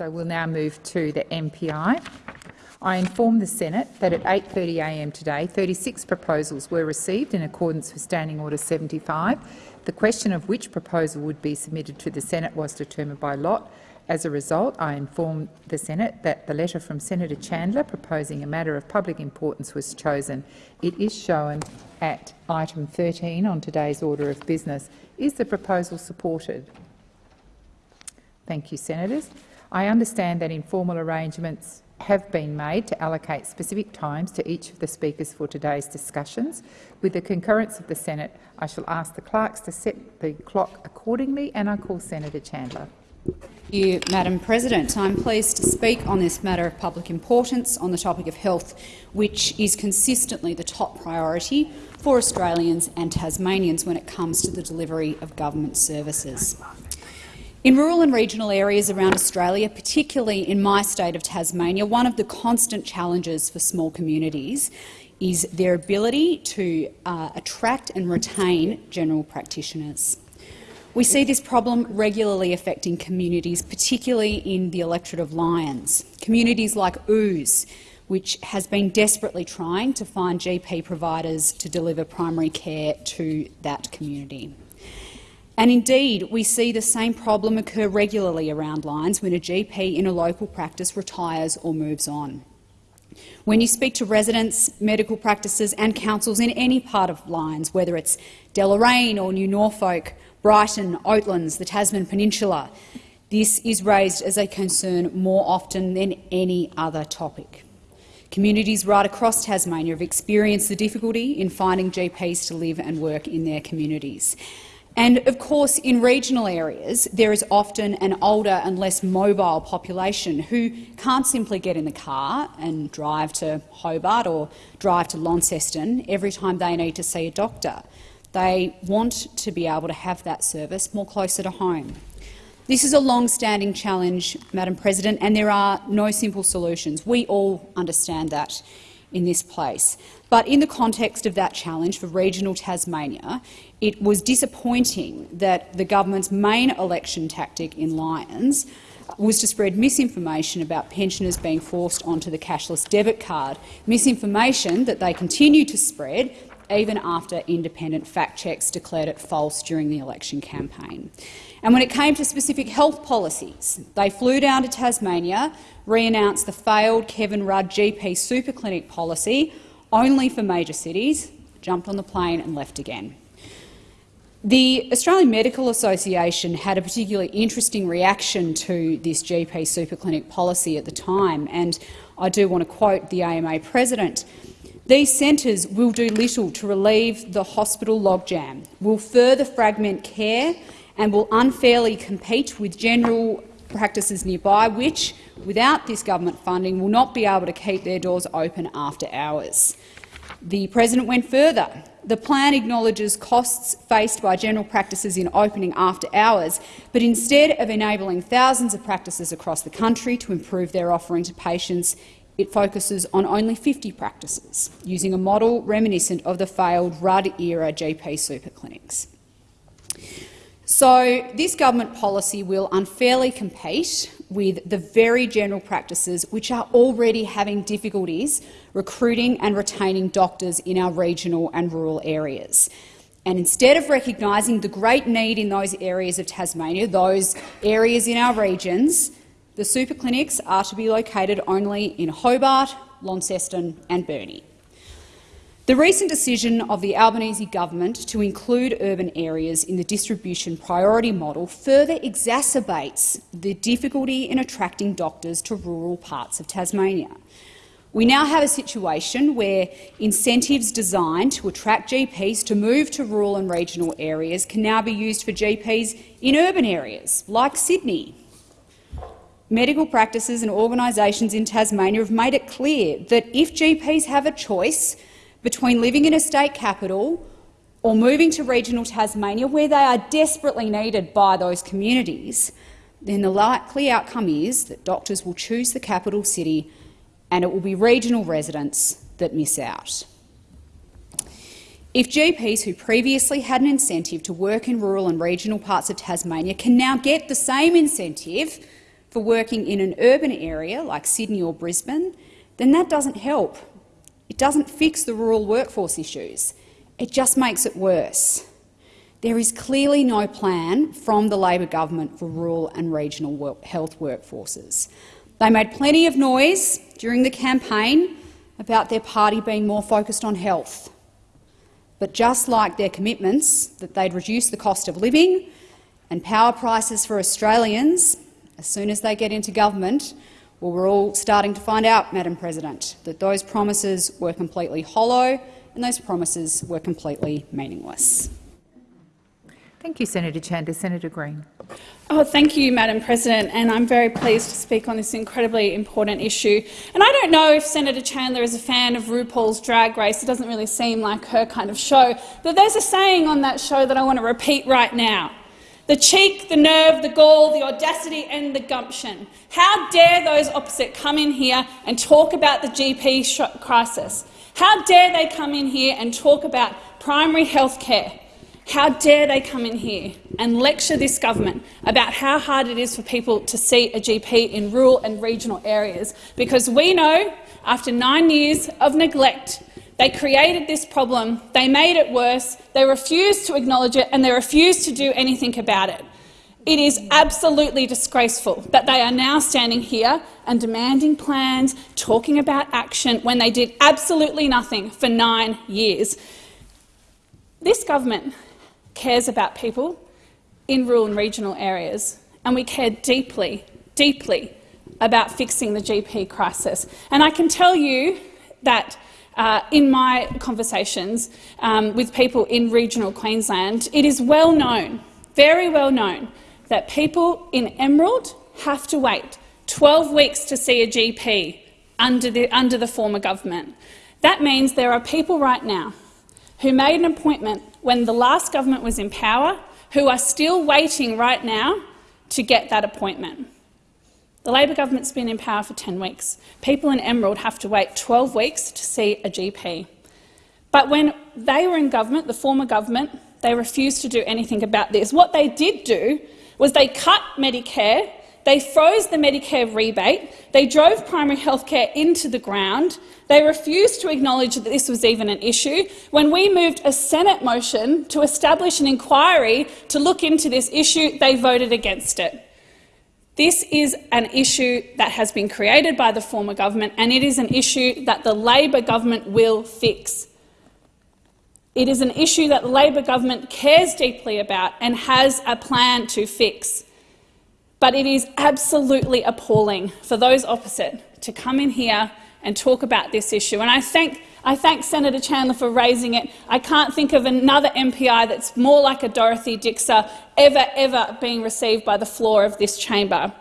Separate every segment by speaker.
Speaker 1: So we'll now move to the MPI. I inform the Senate that at 8.30am today 36 proposals were received in accordance with Standing Order 75. The question of which proposal would be submitted to the Senate was determined by lot. As a result, I inform the Senate that the letter from Senator Chandler proposing a matter of public importance was chosen. It is shown at item 13 on today's order of business. Is the proposal supported? Thank you, Senators. I understand that informal arrangements have been made to allocate specific times to each of the speakers for today's discussions. With the concurrence of the Senate, I shall ask the clerks to set the clock accordingly, and I call Senator Chandler.
Speaker 2: Thank you, Madam President. I'm pleased to speak on this matter of public importance on the topic of health, which is consistently the top priority for Australians and Tasmanians when it comes to the delivery of government services. In rural and regional areas around Australia, particularly in my state of Tasmania, one of the constant challenges for small communities is their ability to uh, attract and retain general practitioners. We see this problem regularly affecting communities, particularly in the electorate of Lyons. Communities like Ouse, which has been desperately trying to find GP providers to deliver primary care to that community. And indeed, we see the same problem occur regularly around Lyons when a GP in a local practice retires or moves on. When you speak to residents, medical practices and councils in any part of Lyons, whether it's Deloraine or New Norfolk, Brighton, Oatlands, the Tasman Peninsula, this is raised as a concern more often than any other topic. Communities right across Tasmania have experienced the difficulty in finding GPs to live and work in their communities. And of course, in regional areas, there is often an older and less mobile population who can't simply get in the car and drive to Hobart or drive to Launceston every time they need to see a doctor. They want to be able to have that service more closer to home. This is a long-standing challenge, Madam President, and there are no simple solutions. We all understand that in this place. But in the context of that challenge for regional Tasmania, it was disappointing that the government's main election tactic in Lyons was to spread misinformation about pensioners being forced onto the cashless debit card, misinformation that they continue to spread even after independent fact checks declared it false during the election campaign. And when it came to specific health policies, they flew down to Tasmania, re-announced the failed Kevin Rudd GP superclinic policy only for major cities, jumped on the plane and left again. The Australian Medical Association had a particularly interesting reaction to this GP superclinic policy at the time, and I do want to quote the AMA president. These centres will do little to relieve the hospital logjam, will further fragment care and will unfairly compete with general practices nearby, which, without this government funding, will not be able to keep their doors open after hours. The president went further. The plan acknowledges costs faced by general practices in opening after hours, but instead of enabling thousands of practices across the country to improve their offering to patients, it focuses on only 50 practices, using a model reminiscent of the failed Rudd-era GP super clinics. So this government policy will unfairly compete with the very general practices which are already having difficulties recruiting and retaining doctors in our regional and rural areas. And instead of recognising the great need in those areas of Tasmania, those areas in our regions, the super clinics are to be located only in Hobart, Launceston and Burnie. The recent decision of the Albanese government to include urban areas in the distribution priority model further exacerbates the difficulty in attracting doctors to rural parts of Tasmania. We now have a situation where incentives designed to attract GPs to move to rural and regional areas can now be used for GPs in urban areas, like Sydney, medical practices and organisations in Tasmania have made it clear that if GPs have a choice between living in a state capital or moving to regional Tasmania, where they are desperately needed by those communities, then the likely outcome is that doctors will choose the capital city and it will be regional residents that miss out. If GPs who previously had an incentive to work in rural and regional parts of Tasmania can now get the same incentive for working in an urban area like Sydney or Brisbane, then that doesn't help. It doesn't fix the rural workforce issues. It just makes it worse. There is clearly no plan from the Labor government for rural and regional health workforces. They made plenty of noise during the campaign about their party being more focused on health. But just like their commitments that they'd reduce the cost of living and power prices for Australians as soon as they get into government, well, we're all starting to find out, Madam President, that those promises were completely hollow and those promises were completely meaningless.
Speaker 1: Thank you, Senator Chandler. Senator Green.
Speaker 3: Oh, thank you, Madam President, and I'm very pleased to speak on this incredibly important issue. And I don't know if Senator Chandler is a fan of RuPaul's Drag Race. It doesn't really seem like her kind of show. But there's a saying on that show that I want to repeat right now. The cheek, the nerve, the gall, the audacity and the gumption. How dare those opposite come in here and talk about the GP crisis? How dare they come in here and talk about primary health care? How dare they come in here and lecture this government about how hard it is for people to see a GP in rural and regional areas, because we know, after nine years of neglect, they created this problem, they made it worse, they refused to acknowledge it and they refused to do anything about it. It is absolutely disgraceful that they are now standing here and demanding plans, talking about action, when they did absolutely nothing for nine years. This government cares about people in rural and regional areas, and we care deeply, deeply about fixing the GP crisis. And I can tell you that uh, in my conversations um, with people in regional Queensland, it is well known, very well known, that people in Emerald have to wait 12 weeks to see a GP under the, under the former government. That means there are people right now who made an appointment when the last government was in power who are still waiting right now to get that appointment. The Labor government's been in power for 10 weeks. People in Emerald have to wait 12 weeks to see a GP. But when they were in government, the former government, they refused to do anything about this. What they did do was they cut Medicare they froze the Medicare rebate. They drove primary health care into the ground. They refused to acknowledge that this was even an issue. When we moved a Senate motion to establish an inquiry to look into this issue, they voted against it. This is an issue that has been created by the former government, and it is an issue that the Labor government will fix. It is an issue that the Labor government cares deeply about and has a plan to fix. But it is absolutely appalling for those opposite to come in here and talk about this issue. And I thank, I thank Senator Chandler for raising it. I can't think of another MPI that's more like a Dorothy Dixer ever, ever being received by the floor of this chamber.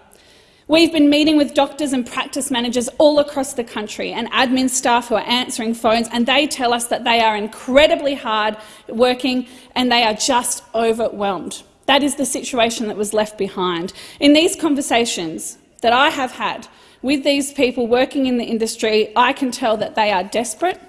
Speaker 3: We've been meeting with doctors and practice managers all across the country and admin staff who are answering phones, and they tell us that they are incredibly hard working and they are just overwhelmed. That is the situation that was left behind. In these conversations that I have had with these people working in the industry, I can tell that they are desperate,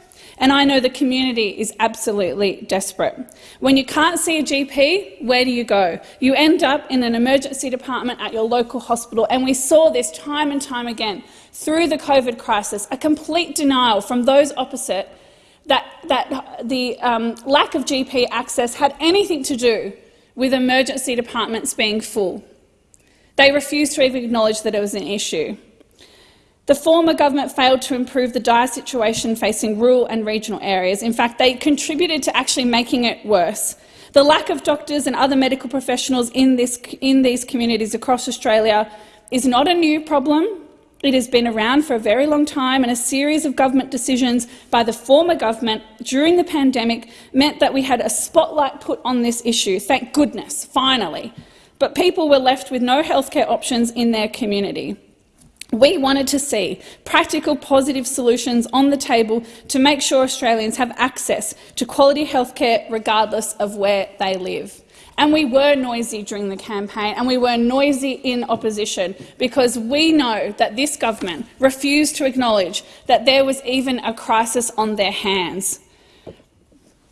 Speaker 3: and I know the community is absolutely desperate. When you can't see a GP, where do you go? You end up in an emergency department at your local hospital, and we saw this time and time again through the COVID crisis, a complete denial from those opposite that, that the um, lack of GP access had anything to do with emergency departments being full. They refused to even acknowledge that it was an issue. The former government failed to improve the dire situation facing rural and regional areas. In fact, they contributed to actually making it worse. The lack of doctors and other medical professionals in, this, in these communities across Australia is not a new problem. It has been around for a very long time, and a series of government decisions by the former government during the pandemic meant that we had a spotlight put on this issue. Thank goodness, finally. But people were left with no healthcare options in their community. We wanted to see practical, positive solutions on the table to make sure Australians have access to quality healthcare regardless of where they live. And we were noisy during the campaign and we were noisy in opposition because we know that this government refused to acknowledge that there was even a crisis on their hands.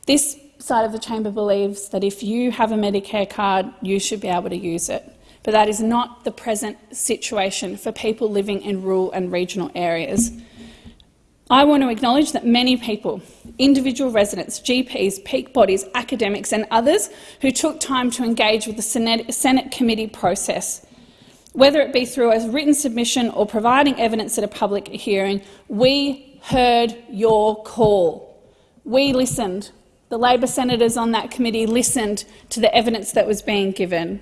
Speaker 3: This side of the chamber believes that if you have a Medicare card, you should be able to use it. But that is not the present situation for people living in rural and regional areas. I want to acknowledge that many people, individual residents, GPs, peak bodies, academics and others who took time to engage with the Senate, committee process, whether it be through a written submission or providing evidence at a public hearing, we heard your call. We listened. The Labor senators on that committee listened to the evidence that was being given.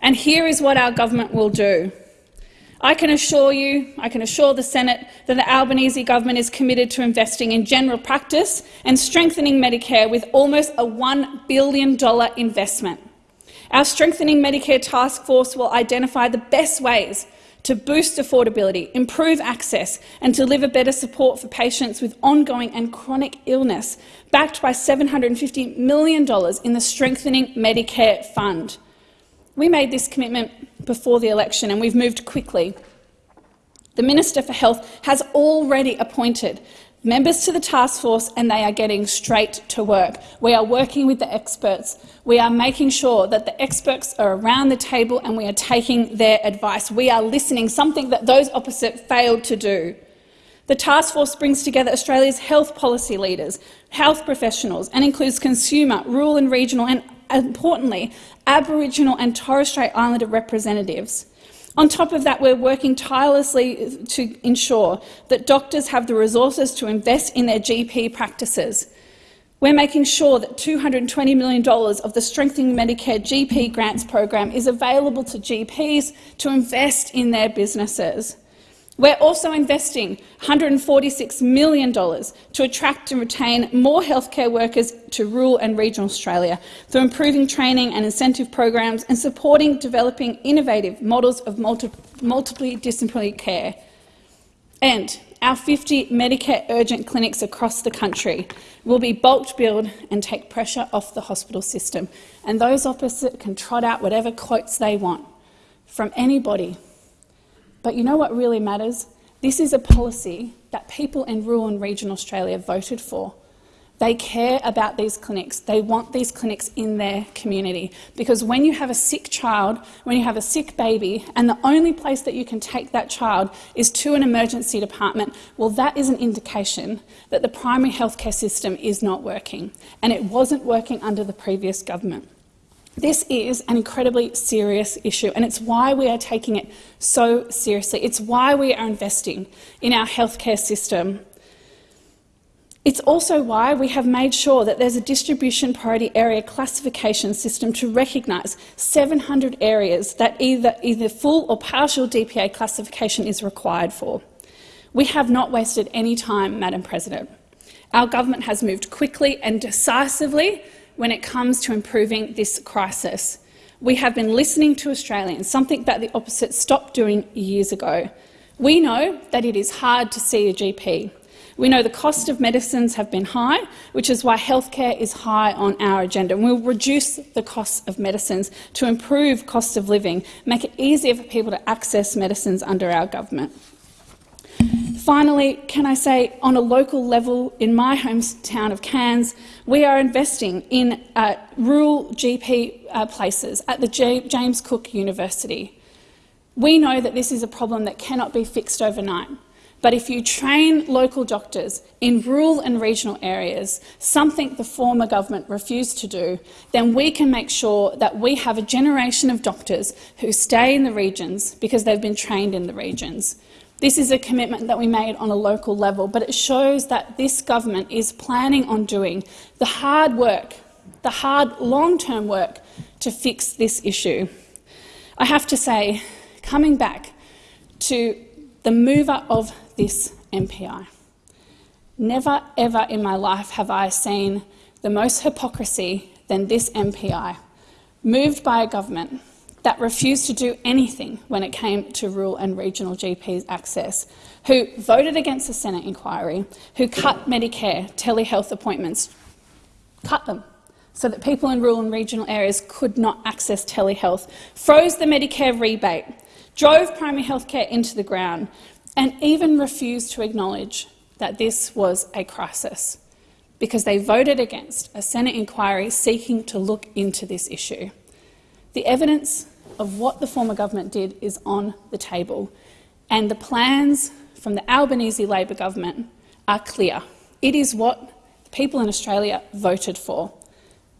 Speaker 3: And here is what our government will do. I can assure you, I can assure the Senate that the Albanese government is committed to investing in general practice and strengthening Medicare with almost a $1 billion investment. Our Strengthening Medicare Task Force will identify the best ways to boost affordability, improve access and deliver better support for patients with ongoing and chronic illness, backed by $750 million in the Strengthening Medicare Fund. We made this commitment before the election and we've moved quickly. The Minister for Health has already appointed members to the task force and they are getting straight to work. We are working with the experts. We are making sure that the experts are around the table and we are taking their advice. We are listening, something that those opposite failed to do. The task force brings together Australia's health policy leaders, health professionals and includes consumer, rural and regional and, importantly, Aboriginal and Torres Strait Islander representatives. On top of that, we're working tirelessly to ensure that doctors have the resources to invest in their GP practices. We're making sure that $220 million of the Strengthening Medicare GP Grants program is available to GPs to invest in their businesses. We're also investing $146 million to attract and retain more healthcare workers to rural and regional Australia through improving training and incentive programs and supporting developing innovative models of multi multidisciplinary care. And our 50 Medicare urgent clinics across the country will be bulk billed and take pressure off the hospital system. And those opposite can trot out whatever quotes they want from anybody but you know what really matters? This is a policy that people in rural and regional Australia voted for. They care about these clinics. They want these clinics in their community. Because when you have a sick child, when you have a sick baby, and the only place that you can take that child is to an emergency department, well, that is an indication that the primary healthcare system is not working. And it wasn't working under the previous government. This is an incredibly serious issue, and it's why we are taking it so seriously. It's why we are investing in our healthcare system. It's also why we have made sure that there's a distribution priority area classification system to recognise 700 areas that either, either full or partial DPA classification is required for. We have not wasted any time, Madam President. Our government has moved quickly and decisively when it comes to improving this crisis. We have been listening to Australians, something that the opposite stopped doing years ago. We know that it is hard to see a GP. We know the cost of medicines have been high, which is why healthcare is high on our agenda. And we'll reduce the cost of medicines to improve cost of living, make it easier for people to access medicines under our government. Finally, can I say, on a local level, in my hometown of Cairns, we are investing in uh, rural GP uh, places at the James Cook University. We know that this is a problem that cannot be fixed overnight. But if you train local doctors in rural and regional areas, something the former government refused to do, then we can make sure that we have a generation of doctors who stay in the regions because they've been trained in the regions. This is a commitment that we made on a local level, but it shows that this government is planning on doing the hard work, the hard long-term work to fix this issue. I have to say, coming back to the mover of this MPI, never ever in my life have I seen the most hypocrisy than this MPI, moved by a government that refused to do anything when it came to rural and regional GPs access, who voted against the Senate inquiry, who cut Medicare telehealth appointments, cut them so that people in rural and regional areas could not access telehealth, froze the Medicare rebate, drove primary health care into the ground, and even refused to acknowledge that this was a crisis because they voted against a Senate inquiry seeking to look into this issue. The evidence of what the former government did is on the table, and the plans from the Albanese Labor government are clear. It is what people in Australia voted for.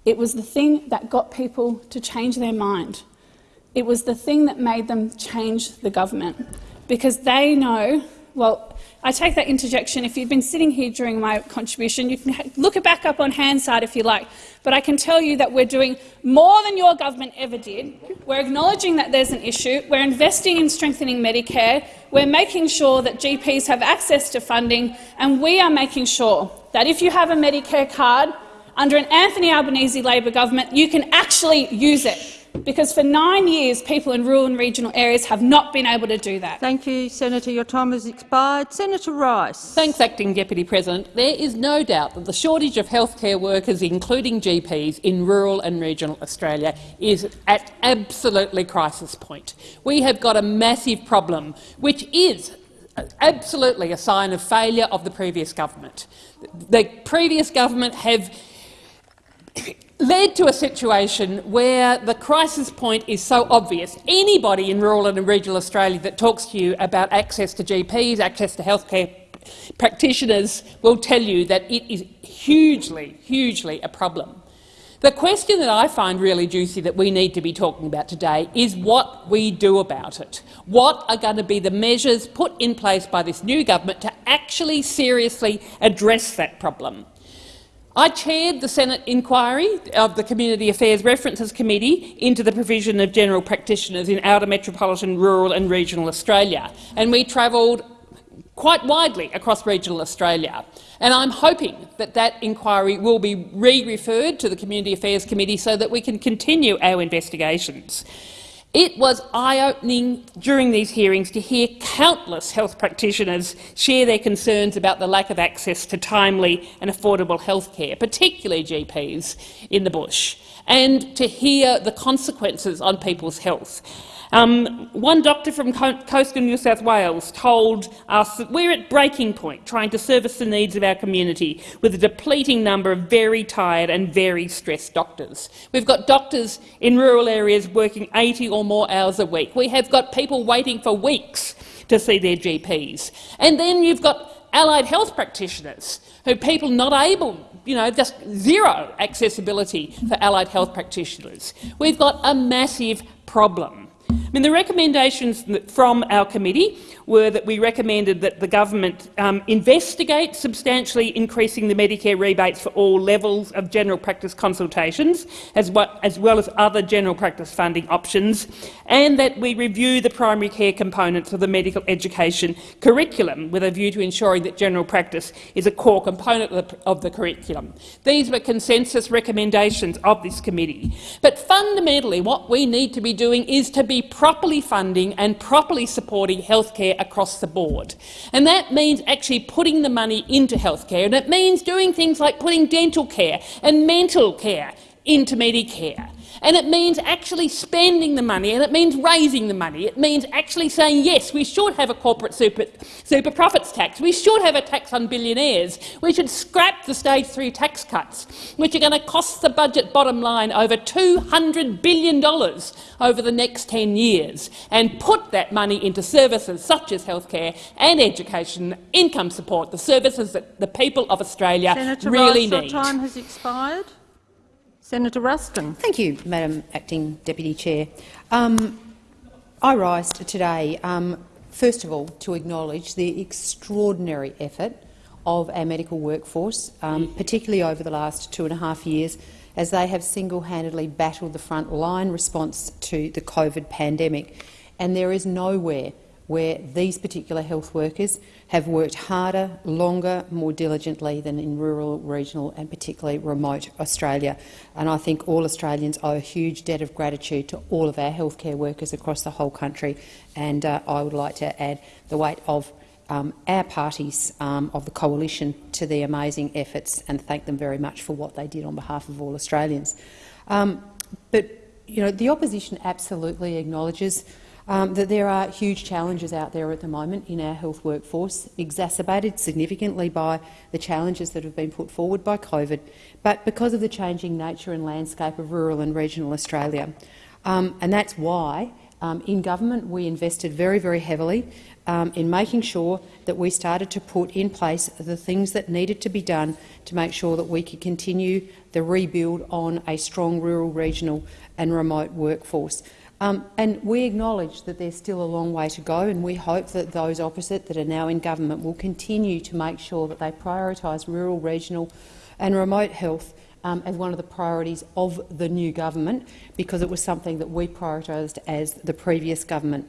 Speaker 3: It was the thing that got people to change their mind. It was the thing that made them change the government, because they know, well, I take that interjection. If you've been sitting here during my contribution, you can look it back up on Hansard if you like. But I can tell you that we're doing more than your government ever did. We're acknowledging that there's an issue. We're investing in strengthening Medicare. We're making sure that GPs have access to funding. And we are making sure that if you have a Medicare card under an Anthony Albanese Labor government, you can actually use it because for nine years people in rural and regional areas have not been able to do that.
Speaker 4: Thank you, Senator. Your time has expired. Senator Rice.
Speaker 5: Thanks, Acting Deputy President. There is no doubt that the shortage of healthcare workers, including GPs, in rural and regional Australia is at absolutely crisis point. We have got a massive problem, which is absolutely a sign of failure of the previous government. The previous government have led to a situation where the crisis point is so obvious. Anybody in rural and regional Australia that talks to you about access to GPs, access to healthcare practitioners will tell you that it is hugely, hugely a problem. The question that I find really juicy that we need to be talking about today is what we do about it. What are going to be the measures put in place by this new government to actually seriously address that problem? I chaired the Senate inquiry of the Community Affairs References Committee into the provision of general practitioners in outer metropolitan, rural and regional Australia, and we travelled quite widely across regional Australia. And I'm hoping that that inquiry will be re-referred to the Community Affairs Committee so that we can continue our investigations. It was eye-opening during these hearings to hear countless health practitioners share their concerns about the lack of access to timely and affordable health care, particularly GPs in the bush, and to hear the consequences on people's health. Um, one doctor from coastal New South Wales told us that we're at breaking point trying to service the needs of our community with a depleting number of very tired and very stressed doctors. We've got doctors in rural areas working 80 or more hours a week. We have got people waiting for weeks to see their GPs. And then you've got allied health practitioners who people not able you know, just zero accessibility for allied health practitioners. We've got a massive problem. I mean, the recommendations from our committee were that we recommended that the government um, investigate substantially increasing the Medicare rebates for all levels of general practice consultations, as well, as well as other general practice funding options, and that we review the primary care components of the medical education curriculum with a view to ensuring that general practice is a core component of the, of the curriculum. These were consensus recommendations of this committee. But fundamentally, what we need to be doing is to be properly funding and properly supporting healthcare across the board. And that means actually putting the money into healthcare, and it means doing things like putting dental care and mental care into Medicare. And it means actually spending the money, and it means raising the money. It means actually saying, yes, we should have a corporate super, super profits tax. We should have a tax on billionaires. We should scrap the stage three tax cuts, which are going to cost the budget bottom line over $200 billion over the next 10 years, and put that money into services such as healthcare and education, income support, the services that the people of Australia
Speaker 4: Senator
Speaker 5: really need.
Speaker 4: Your time has expired. Senator Ruston.
Speaker 6: Thank you, Madam Acting Deputy Chair. Um, I rise today, um, first of all, to acknowledge the extraordinary effort of our medical workforce, um, particularly over the last two and a half years, as they have single-handedly battled the front line response to the COVID pandemic. And there is nowhere where these particular health workers have worked harder, longer, more diligently than in rural, regional and particularly remote Australia. And I think all Australians owe a huge debt of gratitude to all of our healthcare workers across the whole country. And uh, I would like to add the weight of um, our parties um, of the coalition to the amazing efforts and thank them very much for what they did on behalf of all Australians. Um, but you know, the opposition absolutely acknowledges um, that there are huge challenges out there at the moment in our health workforce, exacerbated significantly by the challenges that have been put forward by COVID, but because of the changing nature and landscape of rural and regional Australia. Um, and that's why um, in government we invested very, very heavily um, in making sure that we started to put in place the things that needed to be done to make sure that we could continue the rebuild on a strong rural, regional and remote workforce. Um, and we acknowledge that there's still a long way to go, and we hope that those opposite that are now in government will continue to make sure that they prioritise rural, regional and remote health um, as one of the priorities of the new government, because it was something that we prioritised as the previous government.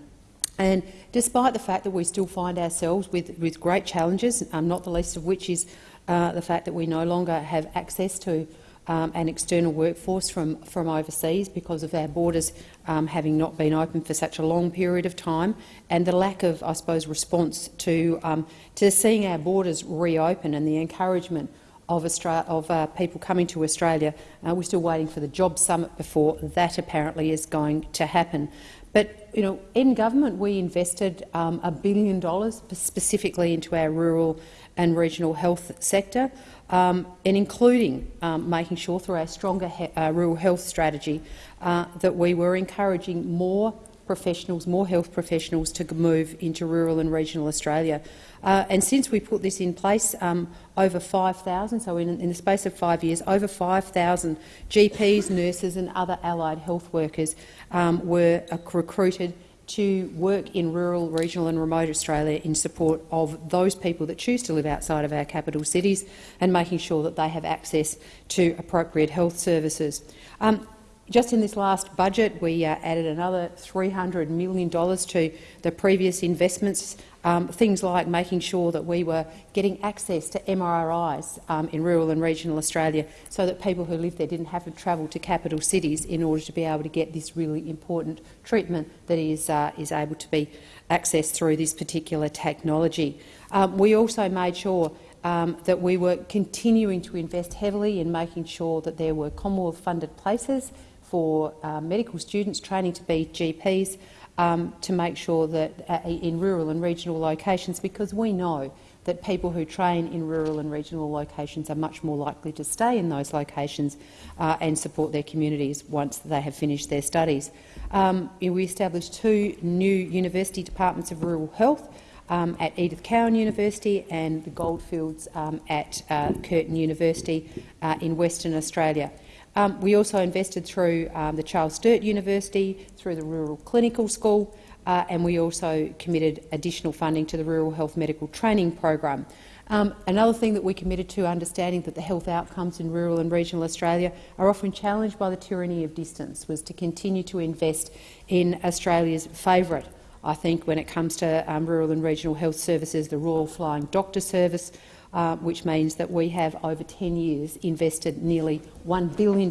Speaker 6: And despite the fact that we still find ourselves with, with great challenges, um, not the least of which is uh, the fact that we no longer have access to um, an external workforce from, from overseas because of our borders um, having not been open for such a long period of time, and the lack of, I suppose, response to, um, to seeing our borders reopen and the encouragement of, Australia, of uh, people coming to Australia. Uh, we're still waiting for the Job Summit before that apparently is going to happen. But you know, in government, we invested um, a billion dollars specifically into our rural and regional health sector um, and including um, making sure through our stronger uh, rural health strategy uh, that we were encouraging more professionals, more health professionals to move into rural and regional Australia. Uh, and since we put this in place, um, over 5,000, so in, in, the space of five years, over 5,000 GPs, nurses and other allied health workers um, were uh, recruited to work in rural, regional and remote Australia in support of those people that choose to live outside of our capital cities and making sure that they have access to appropriate health services. Um, just in this last budget, we uh, added another $300 million to the previous investments um, things like making sure that we were getting access to MRIs um, in rural and regional Australia so that people who live there didn't have to travel to capital cities in order to be able to get this really important treatment that is, uh, is able to be accessed through this particular technology. Um, we also made sure um, that we were continuing to invest heavily in making sure that there were Commonwealth-funded places for uh, medical students training to be GPs, um, to make sure that uh, in rural and regional locations, because we know that people who train in rural and regional locations are much more likely to stay in those locations uh, and support their communities once they have finished their studies. Um, we established two new university departments of rural health um, at Edith Cowan University and the Goldfields um, at uh, Curtin University uh, in Western Australia. Um, we also invested through um, the Charles Sturt University, through the Rural Clinical School, uh, and we also committed additional funding to the Rural Health Medical Training Program. Um, another thing that we committed to, understanding that the health outcomes in rural and regional Australia are often challenged by the tyranny of distance, was to continue to invest in Australia's favourite, I think, when it comes to um, rural and regional health services, the Royal Flying Doctor Service, uh, which means that we have over 10 years invested nearly $1 billion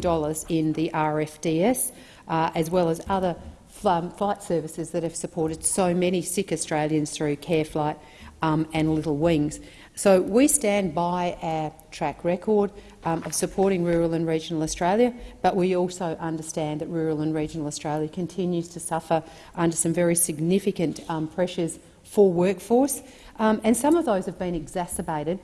Speaker 6: in the RFDS, uh, as well as other flight services that have supported so many sick Australians through CareFlight um, and Little Wings. So we stand by our track record um, of supporting rural and regional Australia, but we also understand that rural and regional Australia continues to suffer under some very significant um, pressures for workforce, um, and some of those have been exacerbated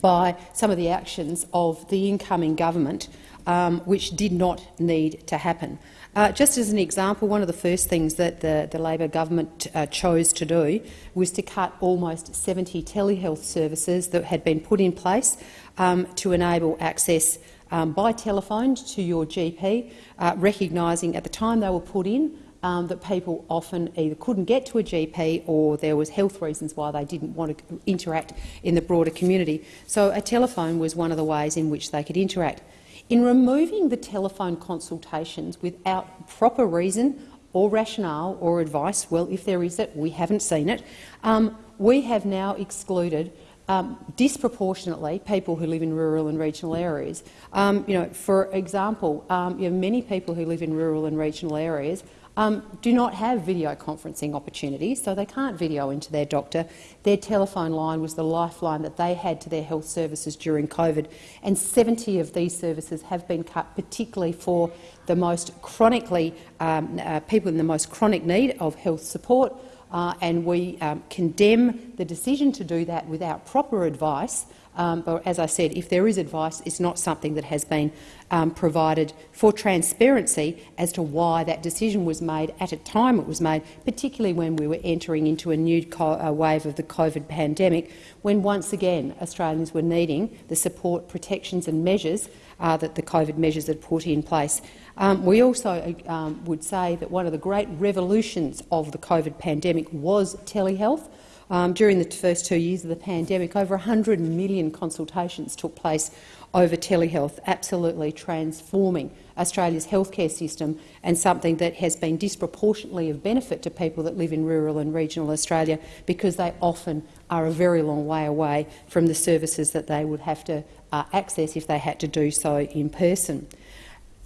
Speaker 6: by some of the actions of the incoming government, um, which did not need to happen. Uh, just as an example, one of the first things that the, the Labor government uh, chose to do was to cut almost 70 telehealth services that had been put in place um, to enable access um, by telephone to your GP, uh, recognising at the time they were put in um, that people often either couldn't get to a GP or there was health reasons why they didn't want to interact in the broader community. So a telephone was one of the ways in which they could interact. In removing the telephone consultations without proper reason or rationale or advice, well, if there is it, we haven't seen it, um, we have now excluded um, disproportionately people who live in rural and regional areas. Um, you know, for example, um, you know, many people who live in rural and regional areas um, do not have video conferencing opportunities, so they can't video into their doctor. Their telephone line was the lifeline that they had to their health services during COVID, and 70 of these services have been cut, particularly for the most chronically um, uh, people in the most chronic need of health support. Uh, and we um, condemn the decision to do that without proper advice Um, but as I said, if there is advice, it's not something that has been um, provided for transparency as to why that decision was made at a time it was made, particularly when we were entering into a new wave of the COVID pandemic, when once again Australians were needing the support, protections and measures uh, that the COVID measures had put in place. Um, we also um, would say that one of the great revolutions of the COVID pandemic was telehealth. Um, during the first two years of the pandemic, over 100 million consultations took place over telehealth, absolutely transforming Australia's healthcare system and something that has been disproportionately of benefit to people that live in rural and regional Australia because they often are a very long way away from the services that they would have to uh, access if they had to do so in person.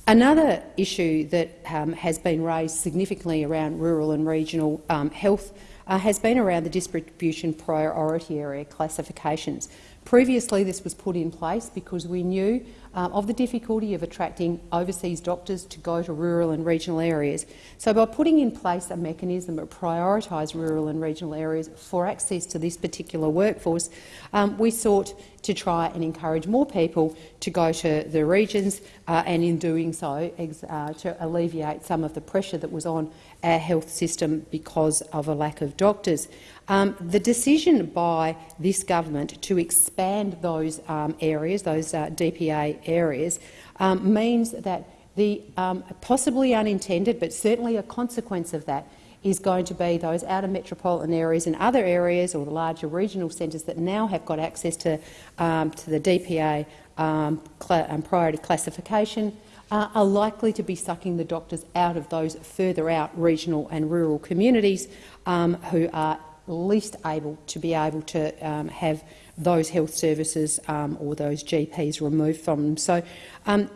Speaker 6: Another issue that um, has been raised significantly around rural and regional um, health uh, has been around the distribution priority area classifications. Previously, this was put in place because we knew um, of the difficulty of attracting overseas doctors to go to rural and regional areas. So by putting in place a mechanism that prioritised rural and regional areas for access to this particular workforce, um, we sought to try and encourage more people to go to the regions uh, and in doing so uh, to alleviate some of the pressure that was on our health system because of a lack of doctors. Um, the decision by this government to expand those um, areas, those uh, DPA areas, um, means that the um, possibly unintended, but certainly a consequence of that, is going to be those outer metropolitan areas and other areas or the larger regional centres that now have got access to, um, to the DPA um, priority classification uh, are likely to be sucking the doctors out of those further out regional and rural communities um, who are least able to be able to um, have those health services um, or those GPs removed from them. So um,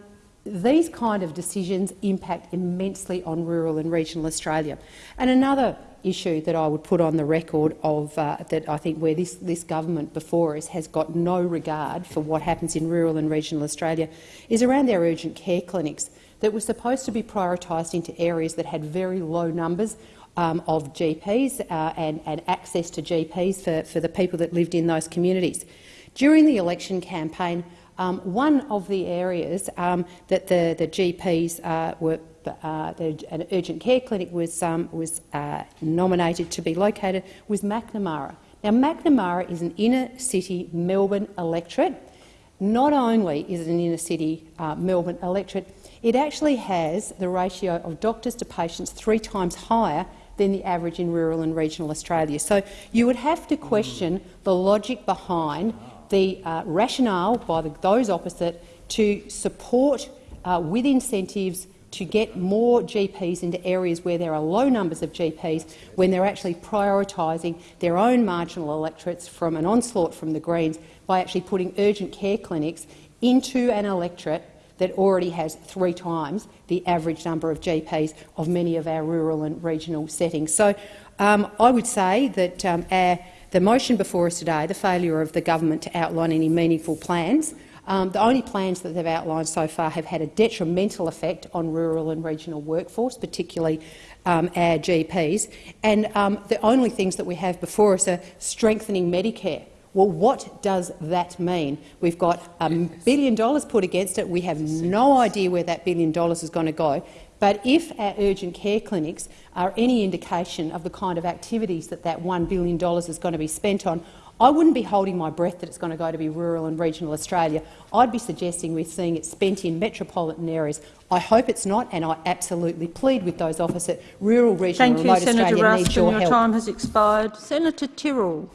Speaker 6: these kind of decisions impact immensely on rural and regional Australia. And another issue that I would put on the record of uh, that I think where this, this government before us has got no regard for what happens in rural and regional Australia is around their urgent care clinics that were supposed to be prioritised into areas that had very low numbers um, of GPs uh, and, and, access to GPs for, for the people that lived in those communities. During the election campaign, um, one of the areas um, that the, the GPs uh, were uh, the, an urgent care clinic was, um, was uh, nominated to be located was Macnamara. Now, Macnamara is an inner-city Melbourne electorate. Not only is it an inner-city uh, Melbourne electorate, it actually has the ratio of doctors to patients three times higher than the average in rural and regional Australia. So you would have to question the logic behind the uh, rationale by the, those opposite to support uh, with incentives to get more GPs into areas where there are low numbers of GPs when they're actually prioritising their own marginal electorates from an onslaught from the Greens by actually putting urgent care clinics into an electorate that already has three times the average number of GPs of many of our rural and regional settings. So um, I would say that um, our, the motion before us today, the failure of the government to outline any meaningful plans, um, the only plans that they've outlined so far have had a detrimental effect on rural and regional workforce, particularly um, our GPs. And um, the only things that we have before us are strengthening Medicare. Well, what does that mean? We've got a billion dollars put against it. We have no idea where that billion dollars is going to go. But if our urgent care clinics are any indication of the kind of activities that that $1 billion is going to be spent on, I wouldn't be holding my breath that it's going to go to be rural and regional Australia. I'd be suggesting we're seeing it spent in metropolitan areas. I hope it's not, and I absolutely plead with those opposite rural, regional
Speaker 4: Thank
Speaker 6: remote
Speaker 4: you, Senator
Speaker 6: Australia
Speaker 4: Ruston.
Speaker 6: needs your,
Speaker 4: your
Speaker 6: help.
Speaker 4: time has expired. Senator Tyrrell.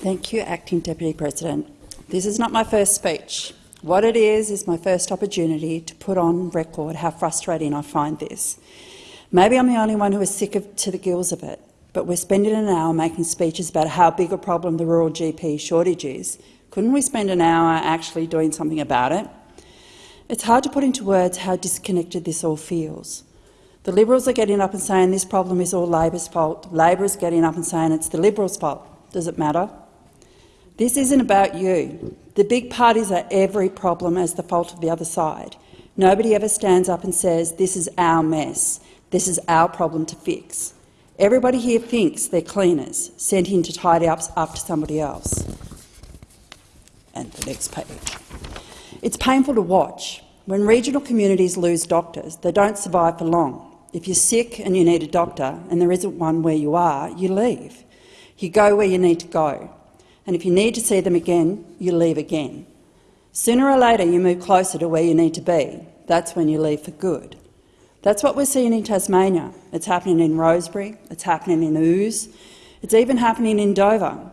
Speaker 7: Thank you, Acting Deputy President. This is not my first speech. What it is is my first opportunity to put on record how frustrating I find this. Maybe I'm the only one who is sick of, to the gills of it but we're spending an hour making speeches about how big a problem the rural GP shortage is. Couldn't we spend an hour actually doing something about it? It's hard to put into words how disconnected this all feels. The Liberals are getting up and saying this problem is all Labor's fault. Labor is getting up and saying it's the Liberals' fault. Does it matter? This isn't about you. The big parties are every problem as the fault of the other side. Nobody ever stands up and says, this is our mess, this is our problem to fix. Everybody here thinks they're cleaners, sent in to tidy up after somebody else. And the next page. It's painful to watch. When regional communities lose doctors, they don't survive for long. If you're sick and you need a doctor and there isn't one where you are, you leave. You go where you need to go. And if you need to see them again, you leave again. Sooner or later, you move closer to where you need to be. That's when you leave for good. That's what we're seeing in Tasmania. It's happening in Rosebery, it's happening in Ouse, it's even happening in Dover.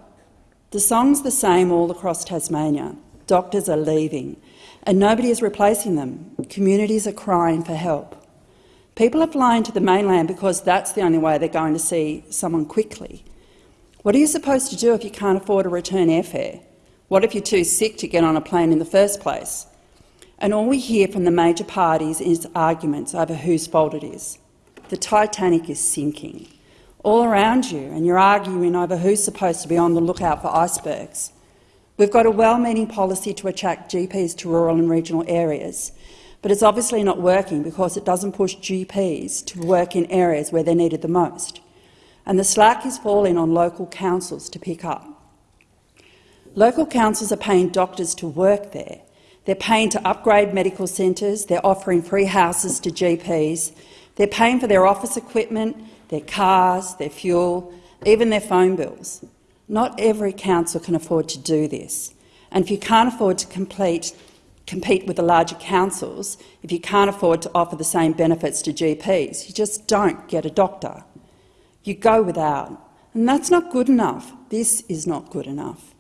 Speaker 7: The song's the same all across Tasmania. Doctors are leaving, and nobody is replacing them. Communities are crying for help. People are flying to the mainland because that's the only way they're going to see someone quickly. What are you supposed to do if you can't afford a return airfare? What if you're too sick to get on a plane in the first place? And all we hear from the major parties is arguments over whose fault it is. The Titanic is sinking. All around you, and you're arguing over who's supposed to be on the lookout for icebergs. We've got a well-meaning policy to attract GPs to rural and regional areas, but it's obviously not working because it doesn't push GPs to work in areas where they're needed the most. And the slack is falling on local councils to pick up. Local councils are paying doctors to work there, they're paying to upgrade medical centres, they're offering free houses to GPs, they're paying for their office equipment, their cars, their fuel, even their phone bills. Not every council can afford to do this. And if you can't afford to complete, compete with the larger councils, if you can't afford to offer the same benefits to GPs, you just don't get a doctor. You go without. And that's not good enough. This is not good enough.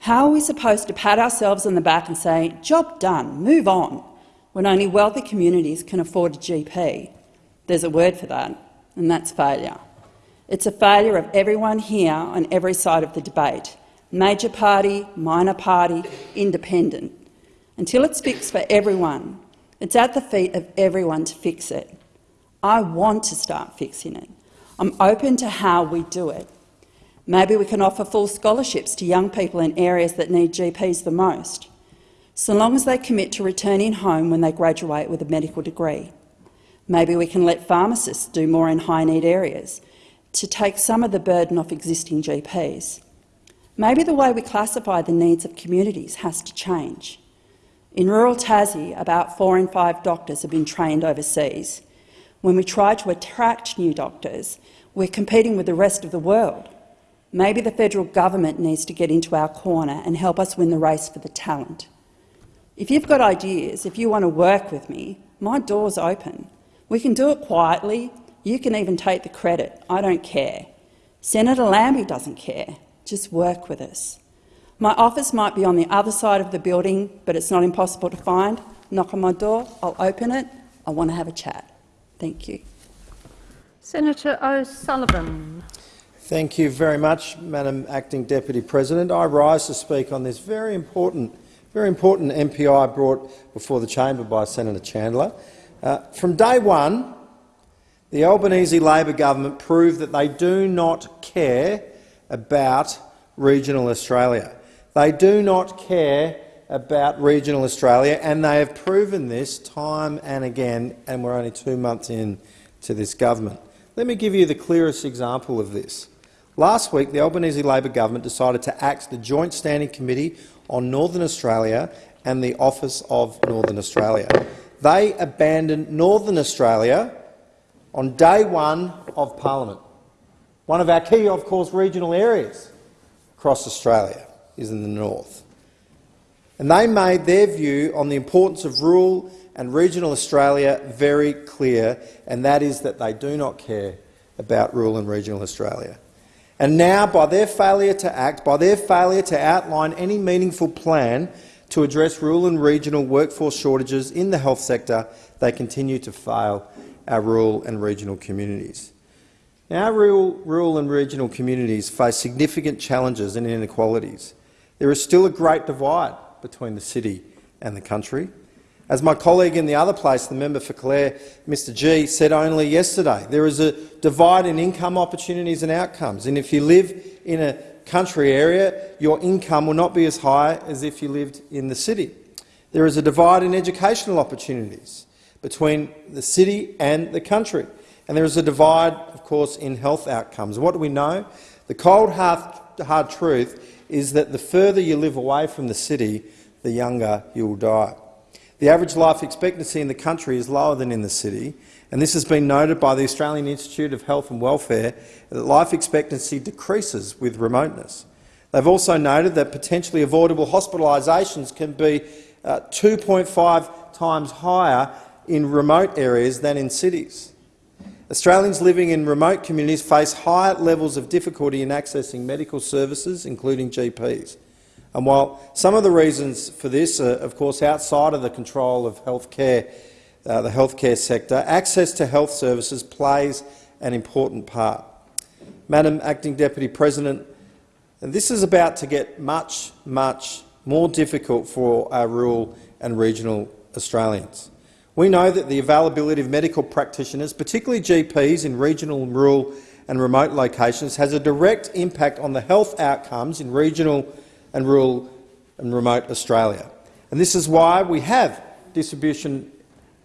Speaker 7: How are we supposed to pat ourselves on the back and say, job done, move on, when only wealthy communities can afford a GP? There's a word for that, and that's failure. It's a failure of everyone here on every side of the debate, major party, minor party, independent. Until it's fixed for everyone, it's at the feet of everyone to fix it. I want to start fixing it. I'm open to how we do it. Maybe we can offer full scholarships to young people in areas that need GPs the most, so long as they commit to returning home when they graduate with a medical degree. Maybe we can let pharmacists do more in high-need areas to take some of the burden off existing GPs. Maybe the way we classify the needs of communities has to change. In rural Tassie, about four in five doctors have been trained overseas. When we try to attract new doctors, we're competing with the rest of the world. Maybe the federal government needs to get into our corner and help us win the race for the talent. If you've got ideas, if you want to work with me, my door's open. We can do it quietly. You can even take the credit. I don't care. Senator Lambie doesn't care. Just work with us. My office might be on the other side of the building, but it's not impossible to find. Knock on my door, I'll open it. I want to have a chat. Thank you.
Speaker 4: Senator O'Sullivan.
Speaker 8: Thank you very much, Madam Acting Deputy President. I rise to speak on this very important, very important MPI brought before the chamber by Senator Chandler. Uh, from day one, the Albanese Labor government proved that they do not care about regional Australia. They do not care about regional Australia, and they have proven this time and again, and we're only two months in to this government. Let me give you the clearest example of this. Last week, the Albanese Labor government decided to axe the Joint Standing Committee on Northern Australia and the Office of Northern Australia. They abandoned Northern Australia on day one of parliament. One of our key, of course, regional areas across Australia is in the north. And they made their view on the importance of rural and regional Australia very clear, and that is that they do not care about rural and regional Australia. And now, by their failure to act, by their failure to outline any meaningful plan to address rural and regional workforce shortages in the health sector, they continue to fail our rural and regional communities. Now, our rural, rural and regional communities face significant challenges and inequalities. There is still a great divide between the city and the country. As my colleague in the other place, the member for Calare, Mr Gee, said only yesterday, there is a divide in income opportunities and outcomes. And if you live in a country area, your income will not be as high as if you lived in the city. There is a divide in educational opportunities between the city and the country. And there is a divide, of course, in health outcomes. What do we know? The Cold Heart hard truth is that the further you live away from the city, the younger you'll die. The average life expectancy in the country is lower than in the city, and this has been noted by the Australian Institute of Health and Welfare that life expectancy decreases with remoteness. They've also noted that potentially avoidable hospitalisations can be uh, 2.5 times higher in remote areas than in cities. Australians living in remote communities face higher levels of difficulty in accessing medical services, including GPs. And while some of the reasons for this are, of course, outside of the control of healthcare, uh, the healthcare sector, access to health services plays an important part. Madam Acting Deputy President, this is about to get much, much more difficult for our rural and regional Australians. We know that the availability of medical practitioners, particularly GPs in regional, rural and remote locations, has a direct impact on the health outcomes in regional and rural and remote Australia. And this is why we have distribution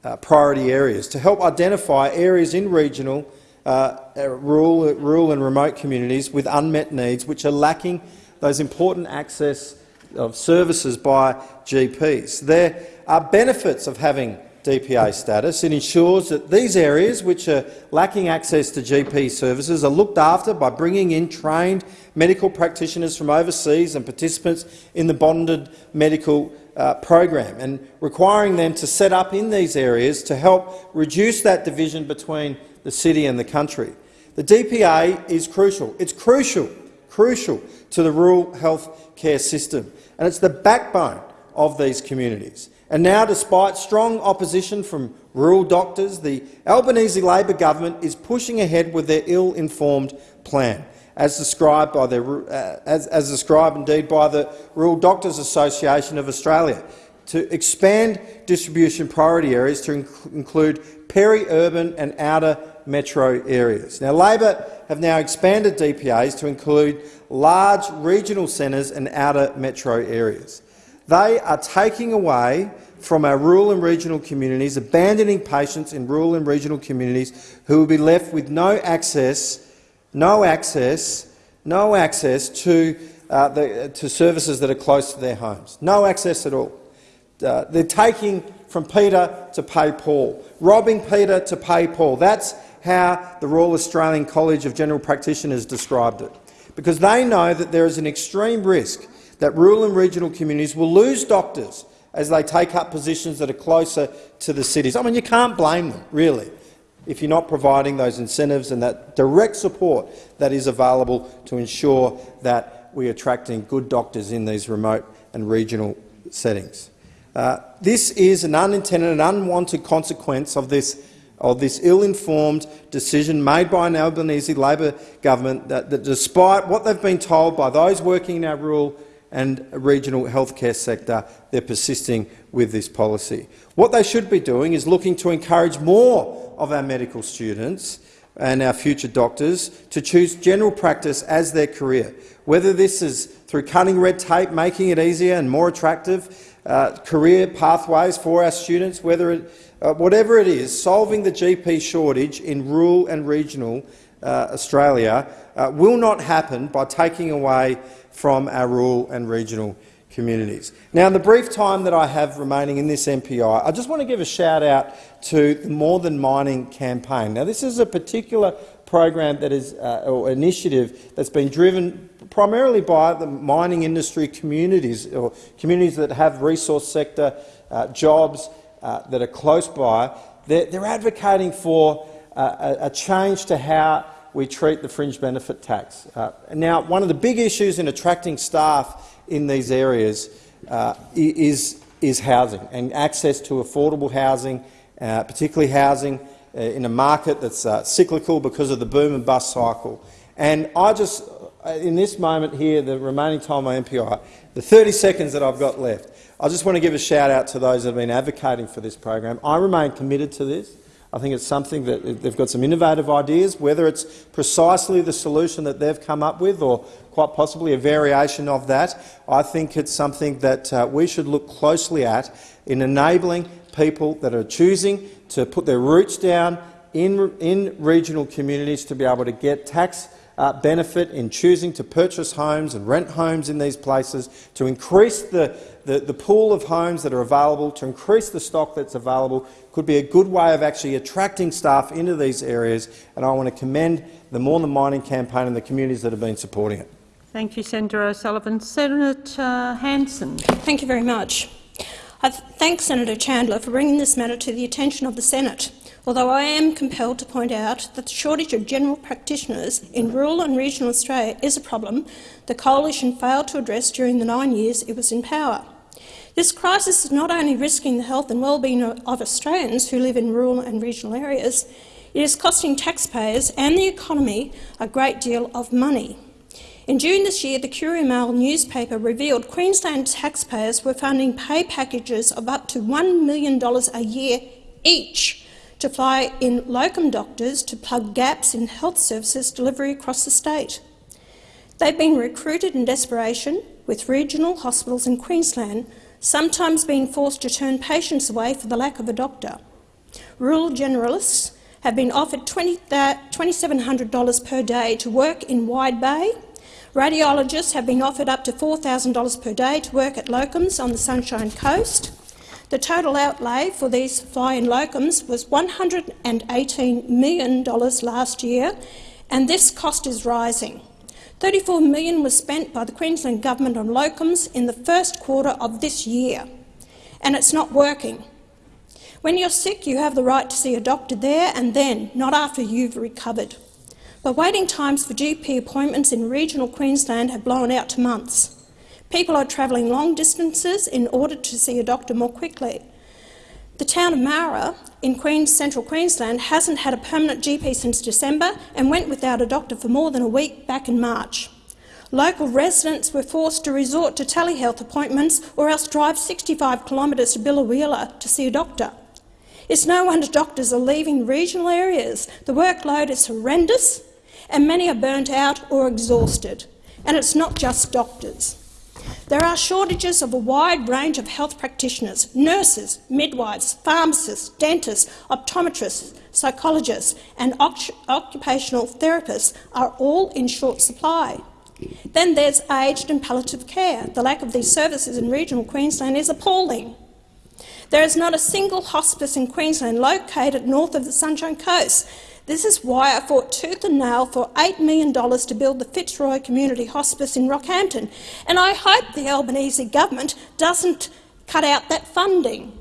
Speaker 8: uh, priority areas, to help identify areas in regional, uh, uh rural, rural and remote communities with unmet needs which are lacking those important access of services by GPs. There are benefits of having DPA status. It ensures that these areas which are lacking access to GP services are looked after by bringing in trained medical practitioners from overseas and participants in the bonded medical uh, program and requiring them to set up in these areas to help reduce that division between the city and the country. The DPA is crucial. It's crucial, crucial to the rural health care system, and it's the backbone of these communities. And now, despite strong opposition from rural doctors, the Albanese Labor government is pushing ahead with their ill-informed plan, as described, by their, uh, as, as described indeed by the Rural Doctors Association of Australia, to expand distribution priority areas to inc include peri-urban and outer metro areas. Now, Labor have now expanded DPAs to include large regional centres and outer metro areas. They are taking away from our rural and regional communities, abandoning patients in rural and regional communities who will be left with no access, no access, no access to, uh, the, to services that are close to their homes. No access at all. Uh, they're taking from Peter to pay Paul, robbing Peter to pay Paul. That's how the Royal Australian College of General Practitioners described it, because they know that there is an extreme risk that rural and regional communities will lose doctors as they take up positions that are closer to the cities. I mean, you can't blame them, really, if you're not providing those incentives and that direct support that is available to ensure that we're attracting good doctors in these remote and regional settings. Uh, this is an unintended and unwanted consequence of this of this ill-informed decision made by an Albanese Labor government that, that, despite what they've been told by those working in our rural and regional healthcare sector, they're persisting with this policy. What they should be doing is looking to encourage more of our medical students and our future doctors to choose general practice as their career, whether this is through cutting red tape, making it easier and more attractive uh, career pathways for our students, whether it, uh, whatever it is, solving the GP shortage in rural and regional uh, Australia uh, will not happen by taking away from our rural and regional communities. Now, in the brief time that I have remaining in this MPI, I just want to give a shout-out to the More Than Mining campaign. Now, this is a particular program that is, uh, or initiative that's been driven primarily by the mining industry communities, or communities that have resource sector uh, jobs uh, that are close by. They're, they're advocating for uh, a, a change to how we treat the fringe benefit tax. Uh, now, one of the big issues in attracting staff in these areas uh, is, is housing and access to affordable housing, uh, particularly housing uh, in a market that's uh, cyclical because of the boom and bust cycle. And I just, uh, in this moment here, the remaining time on MPI, the 30 seconds that I've got left, I just want to give a shout out to those that have been advocating for this program. I remain committed to this. I think it's something that they've got some innovative ideas, whether it's precisely the solution that they've come up with or quite possibly a variation of that. I think it's something that uh, we should look closely at in enabling people that are choosing to put their roots down in, in regional communities to be able to get tax uh, benefit in choosing to purchase homes and rent homes in these places, to increase the, the, the pool of homes that are available, to increase the stock that's available, could be a good way of actually attracting staff into these areas, and I want to commend the More Than Mining campaign and the communities that have been supporting it.
Speaker 4: Thank you, Senator O'Sullivan. Senator Hanson.
Speaker 9: Thank you very much. I thank Senator Chandler for bringing this matter to the attention of the Senate although I am compelled to point out that the shortage of general practitioners in rural and regional Australia is a problem the Coalition failed to address during the nine years it was in power. This crisis is not only risking the health and well-being of Australians who live in rural and regional areas, it is costing taxpayers and the economy a great deal of money. In June this year, the Courier Mail newspaper revealed Queensland taxpayers were funding pay packages of up to $1 million a year each to fly in locum doctors to plug gaps in health services delivery across the state. They've been recruited in desperation, with regional hospitals in Queensland sometimes being forced to turn patients away for the lack of a doctor. Rural generalists have been offered $2,700 uh, per day to work in Wide Bay. Radiologists have been offered up to $4,000 per day to work at locums on the Sunshine Coast. The total outlay for these fly-in locums was $118 million last year, and this cost is rising. 34 million was spent by the Queensland Government on locums in the first quarter of this year, and it's not working. When you're sick, you have the right to see a doctor there and then, not after you've recovered. But waiting times for GP appointments in regional Queensland have blown out to months. People are travelling long distances in order to see a doctor more quickly. The town of Moura in Queens, central Queensland hasn't had a permanent GP since December and went without a doctor for more than a week back in March. Local residents were forced to resort to telehealth appointments or else drive 65 kilometres to Biloela to see a doctor. It's no wonder doctors are leaving regional areas. The workload is horrendous and many are burnt out or exhausted. And it's not just doctors. There are shortages of a wide range of health practitioners, nurses, midwives, pharmacists, dentists, optometrists, psychologists and occupational therapists are all in short supply. Then there's aged and palliative care. The lack of these services in regional Queensland is appalling. There is not a single hospice in Queensland located north of the Sunshine Coast this is why I fought tooth and nail for $8 million to build the Fitzroy Community Hospice in Rockhampton, and I hope the Albanese government doesn't cut out that funding.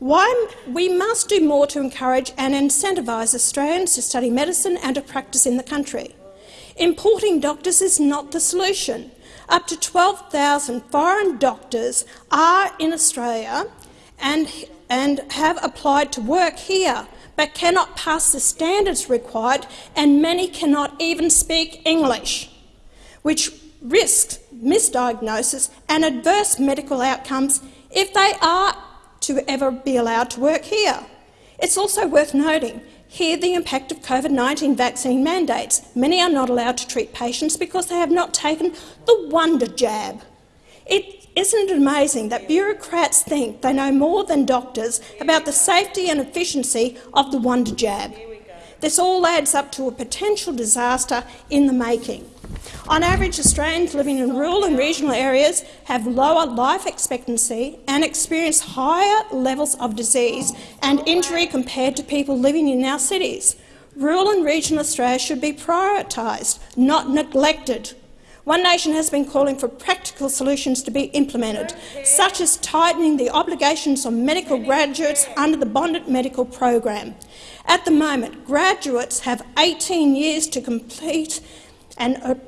Speaker 9: Why, we must do more to encourage and incentivise Australians to study medicine and to practice in the country. Importing doctors is not the solution. Up to 12,000 foreign doctors are in Australia and, and have applied to work here but cannot pass the standards required, and many cannot even speak English, which risks misdiagnosis and adverse medical outcomes if they are to ever be allowed to work here. It's also worth noting here the impact of COVID-19 vaccine mandates. Many are not allowed to treat patients because they have not taken the wonder jab. It isn't it amazing that bureaucrats think they know more than doctors about the safety and efficiency of the Wonder Jab? This all adds up to a potential disaster in the making. On average, Australians living in rural and regional areas have lower life expectancy and experience higher levels of disease and injury compared to people living in our cities. Rural and regional Australia should be prioritised, not neglected. One Nation has been calling for practical solutions to be implemented, such as tightening the obligations on medical graduates under the bonded medical program. At the moment, graduates have 18 years to complete an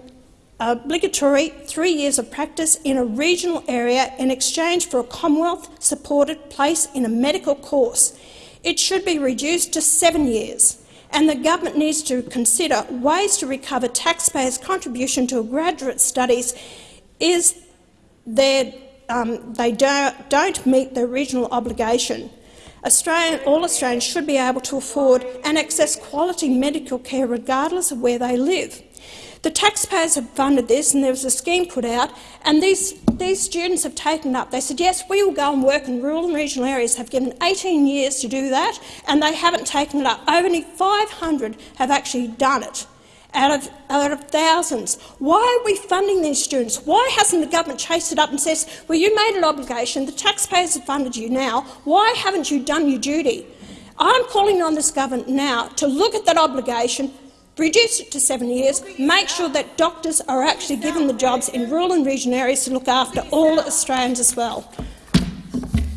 Speaker 9: obligatory three years of practice in a regional area in exchange for a Commonwealth-supported place in a medical course. It should be reduced to seven years and the government needs to consider ways to recover taxpayers' contribution to graduate studies is um, they don't, meet the regional obligation. Australian, all Australians should be able to afford and access quality medical care regardless of where they live. The taxpayers have funded this, and there was a scheme put out, and these, these students have taken up. They said, yes, we will go and work in rural and regional areas, have given 18 years to do that, and they haven't taken it up. Only 500 have actually done it. out of, out of thousands. Why are we funding these students? Why hasn't the government chased it up and says, well, you made an obligation, the taxpayers have funded you now, why haven't you done your duty? I'm calling on this government now to look at that obligation, reduce it to seven years, make sure that doctors are actually given the jobs in rural and regional areas to look after all Australians as well.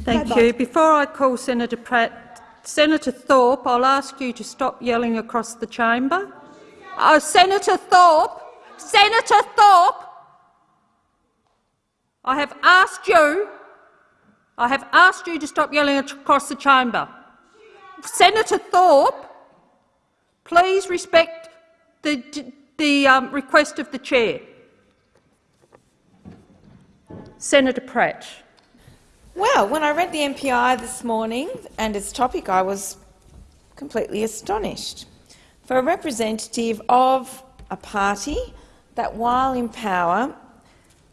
Speaker 4: Thank
Speaker 9: Bye-bye.
Speaker 4: you. Before I call Senator Pratt, Senator Thorpe, I'll ask you to stop yelling across the chamber. Oh, Senator Thorpe! Senator Thorpe! I have asked you, I have asked you to stop yelling across the chamber. Senator Thorpe, please respect the, the um, request of the chair. Senator Pratt.
Speaker 10: Well, when I read the MPI this morning and its topic, I was completely astonished. For a representative of a party that, while in power,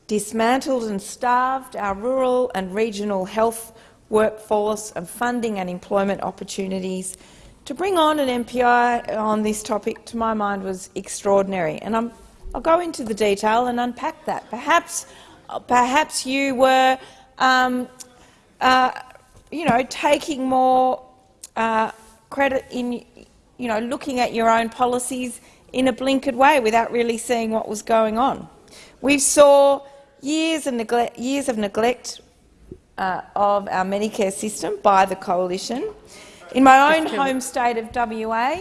Speaker 10: dismantled and starved our rural and regional health workforce and funding and employment opportunities, to bring on an MPI on this topic, to my mind, was extraordinary. And I'm, I'll go into the detail and unpack that. Perhaps, perhaps you were um, uh, you know, taking more uh, credit in, you know, looking at your own policies in a blinkered way without really seeing what was going on. We saw years of neglect, years of, neglect uh, of our Medicare system by the coalition. In my own home state of WA,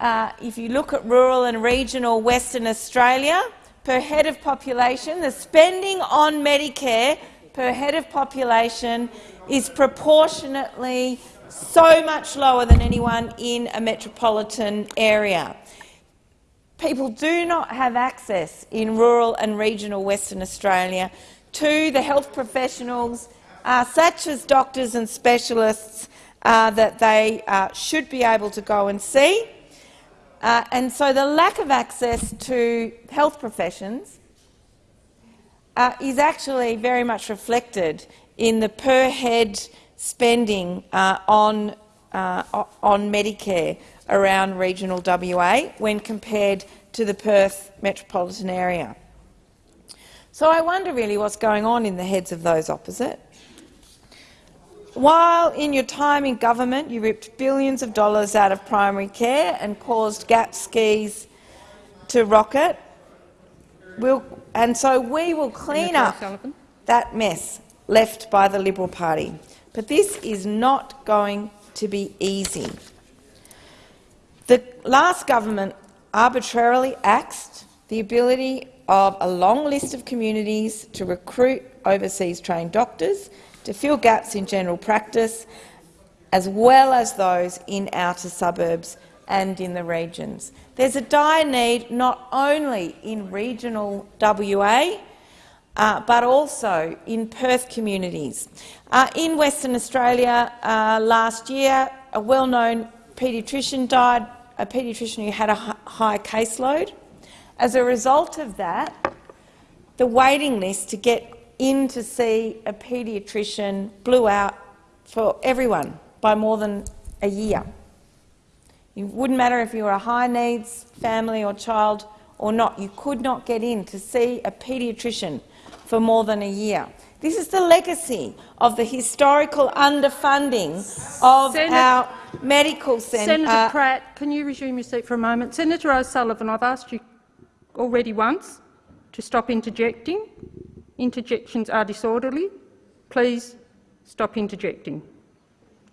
Speaker 10: uh, if you look at rural and regional Western Australia, per head of population, the spending on Medicare per head of population is proportionately so much lower than anyone in a metropolitan area. People do not have access in rural and regional Western Australia to the health professionals, uh, such as doctors and specialists, uh, that they uh, should be able to go and see. Uh, and so the lack of access to health professions uh, is actually very much reflected in the per-head spending uh, on, uh, on Medicare around regional WA when compared to the Perth metropolitan area. So I wonder really what's going on in the heads of those opposite. While in your time in government you ripped billions of dollars out of primary care and caused gap fees to rocket, we'll, and so we will clean up that mess left by the Liberal Party. But this is not going to be easy. The last government arbitrarily axed the ability of a long list of communities to recruit overseas trained doctors to fill gaps in general practice, as well as those in outer suburbs and in the regions. There's a dire need not only in regional WA, uh, but also in Perth communities. Uh, in Western Australia uh, last year, a well-known paediatrician died, a paediatrician who had a high caseload. As a result of that, the waiting list to get in to see a paediatrician blew out for everyone by more than a year. It wouldn't matter if you were a high-needs family or child or not. You could not get in to see a paediatrician for more than a year. This is the legacy of the historical underfunding of
Speaker 4: Senator,
Speaker 10: our medical centre.
Speaker 4: Senator uh, Pratt, can you resume your seat for a moment? Senator O'Sullivan, I've asked you already once to stop interjecting. Interjections are disorderly. Please stop interjecting.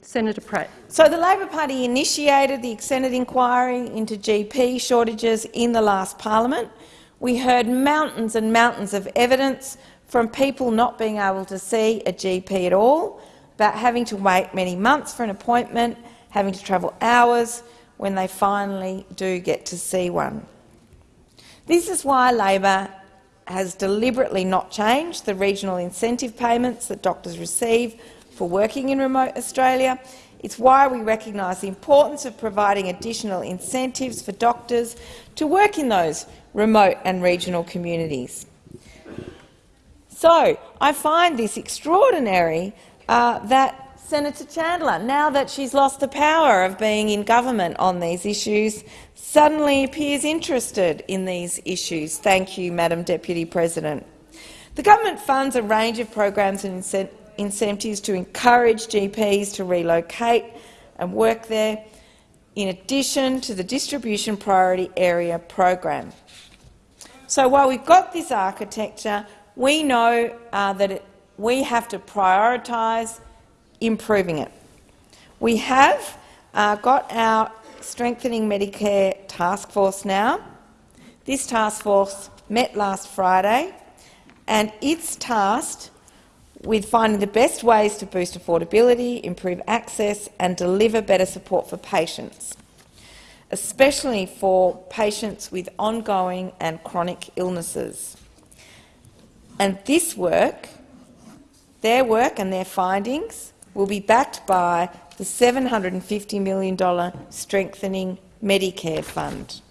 Speaker 4: Senator Pratt.
Speaker 10: So the Labor Party initiated the Senate inquiry into GP shortages in the last parliament. We heard mountains and mountains of evidence from people not being able to see a GP at all, about having to wait many months for an appointment, having to travel hours when they finally do get to see one. This is why Labor has deliberately not changed the regional incentive payments that doctors receive for working in remote Australia. It's why we recognise the importance of providing additional incentives for doctors to work in those remote and regional communities. So I find this extraordinary uh, that Senator Chandler, now that she's lost the power of being in government on these issues, suddenly appears interested in these issues. Thank you, Madam Deputy President. The government funds a range of programs and incentives to encourage GPs to relocate and work there, in addition to the Distribution Priority Area program. So while we've got this architecture, we know uh, that it, we have to prioritise improving it. We have uh, got our Strengthening Medicare Task Force now. This task force met last Friday and it's tasked with finding the best ways to boost affordability, improve access and deliver better support for patients, especially for patients with ongoing and chronic illnesses. And this work, their work and their findings, will be backed by the $750 million Strengthening Medicare Fund.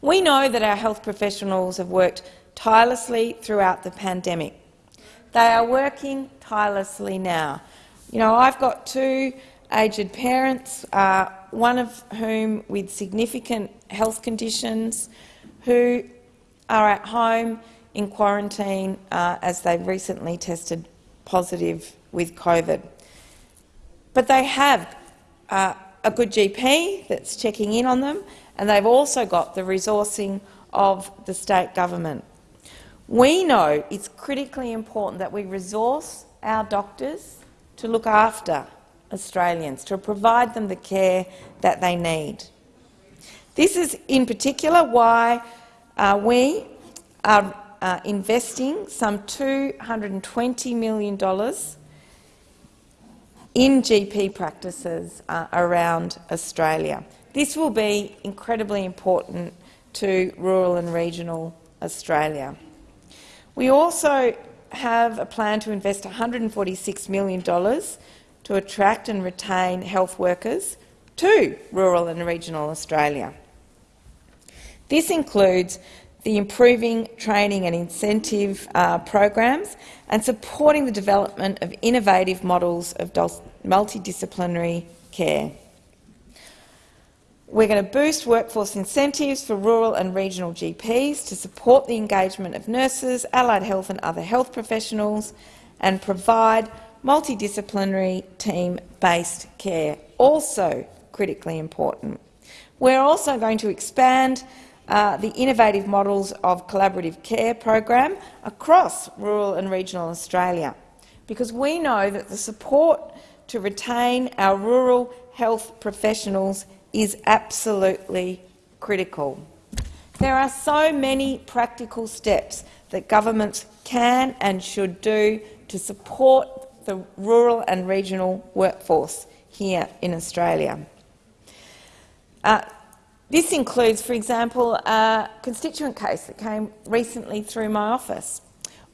Speaker 10: We know that our health professionals have worked tirelessly throughout the pandemic. They are working tirelessly now. You know, I've got two aged parents, uh, one of whom with significant health conditions, who are at home in quarantine uh, as they have recently tested positive with COVID. But they have uh, a good GP that's checking in on them, and they've also got the resourcing of the state government. We know it's critically important that we resource our doctors to look after Australians, to provide them the care that they need. This is in particular why uh, we are uh, investing some $220 million in GP practices uh, around Australia. This will be incredibly important to rural and regional Australia. We also have a plan to invest $146 million to attract and retain health workers to rural and regional Australia. This includes the improving training and incentive uh, programs and supporting the development of innovative models of multidisciplinary care. We're going to boost workforce incentives for rural and regional GPs to support the engagement of nurses, allied health and other health professionals and provide multidisciplinary team-based care, also critically important. We're also going to expand uh, the innovative models of collaborative care program across rural and regional Australia, because we know that the support to retain our rural health professionals is absolutely critical. There are so many practical steps that governments can and should do to support the rural and regional workforce here in Australia. Uh, this includes, for example, a constituent case that came recently through my office,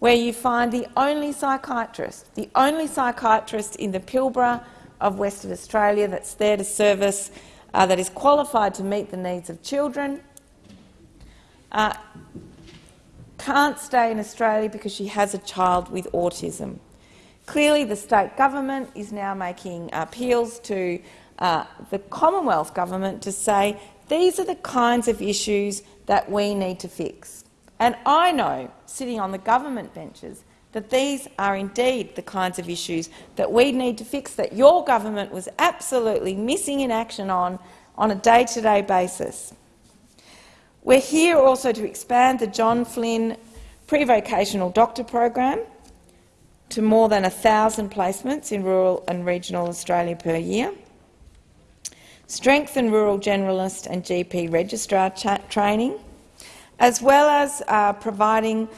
Speaker 10: where you find the only psychiatrist, the only psychiatrist in the Pilbara of Western Australia that's there to service, uh, that is qualified to meet the needs of children, uh, can't stay in Australia because she has a child with autism. Clearly, the state government is now making appeals to uh, the Commonwealth government to say these are the kinds of issues that we need to fix. And I know, sitting on the government benches, that these are indeed the kinds of issues that we need to fix, that your government was absolutely missing in action on on a day-to-day -day basis. We're here also to expand the John Flynn pre-vocational doctor program to more than 1,000 placements in rural and regional Australia per year strengthen rural generalist and GP registrar training, as well as uh, providing